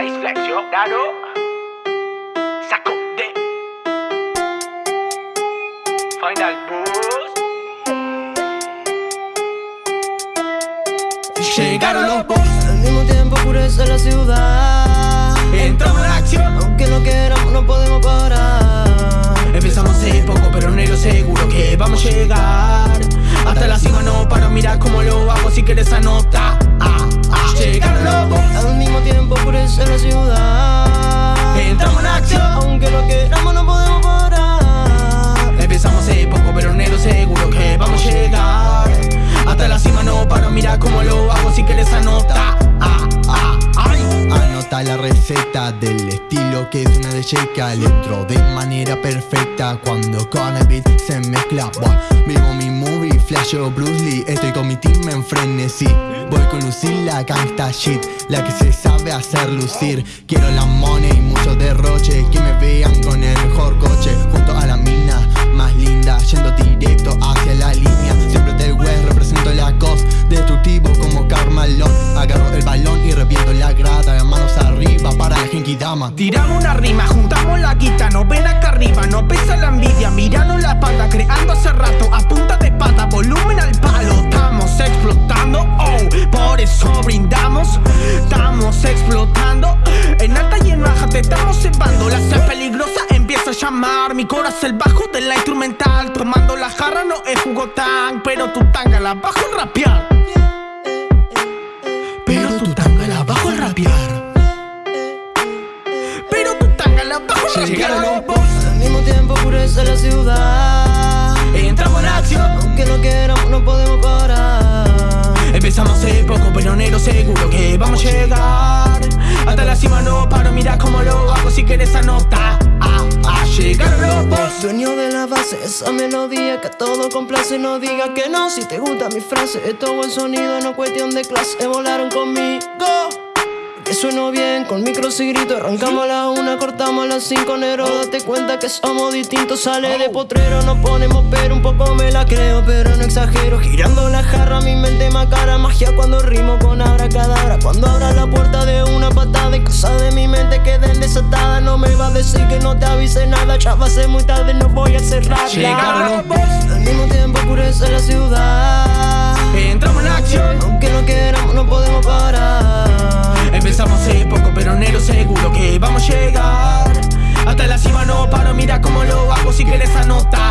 Nice flex, yo. Dado. Saco de. Final Boost. Llegaron los boss, Al mismo tiempo oscurece la ciudad. entramos en acción. Aunque no queramos, no podemos parar. Empezamos hace poco, pero negro seguro que vamos a llegar. Hasta la cima no para mirar cómo lo hago si quieres anotar. Ciudad. entramos en acción. Aunque no queramos, no podemos parar. Empezamos hace poco, pero negro seguro que vamos a llegar. Hasta la cima no para mirar cómo lo hago si quieres anotar. Ah, ah. Anota la receta del estilo que es una de Sheikah Electro de manera perfecta cuando con el beat se mezcla Buah, Vivo mi movie, flasho Bruce Lee Estoy con mi team en frenesí. Voy con Lucila, gangsta shit. La que se sabe hacer lucir. Quiero la money y mucho derroche. Que me vean con el mejor coche. Junto a la mina más linda Yendo directo hacia la línea. Siempre del West, represento la cos Destructivo como Carmalón Agarro el balón y reviento la grada. Manos arriba para la Genki Dama. Tiramos una rima, juntamos la guita, instrumental, tomando la jarra no es jugo tan, pero tu tanga la bajo en rapear, pero tu tanga la bajo en rapear. Pero tu tanga la bajo en Llegaron los rapear. boss, Al mismo tiempo oscurece la ciudad. Entramos en acción. Aunque no queramos, no podemos parar. Empezamos hace poco, pero negro seguro que vamos a llegar. Hasta la cima no paro, mira cómo lo hago si quieres anotar. Los boss. Dueño de la base, esa melodía que a todo complace. No diga que no si te gusta mi frase. Esto buen sonido, no cuestión de clase. Volaron conmigo. Que sueno bien, con micros y gritos Arrancamos a la una, cortamos a las cinco Negro, date cuenta que somos distintos Sale de potrero, nos ponemos pero Un poco me la creo, pero no exagero Girando la jarra, mi mente macara Magia cuando rimo con abracadabra Cuando abra la puerta de cosas de mi mente queden desatadas No me va a decir que no te avise nada Ya va a ser muy tarde, no voy a cerrar. Al mismo tiempo oscurece la ciudad Entramos en acción. Aunque no queramos, no podemos parar Empezamos hace poco, pero negro seguro que vamos a llegar. Hasta la cima no paro, mira cómo lo hago si quieres anotar.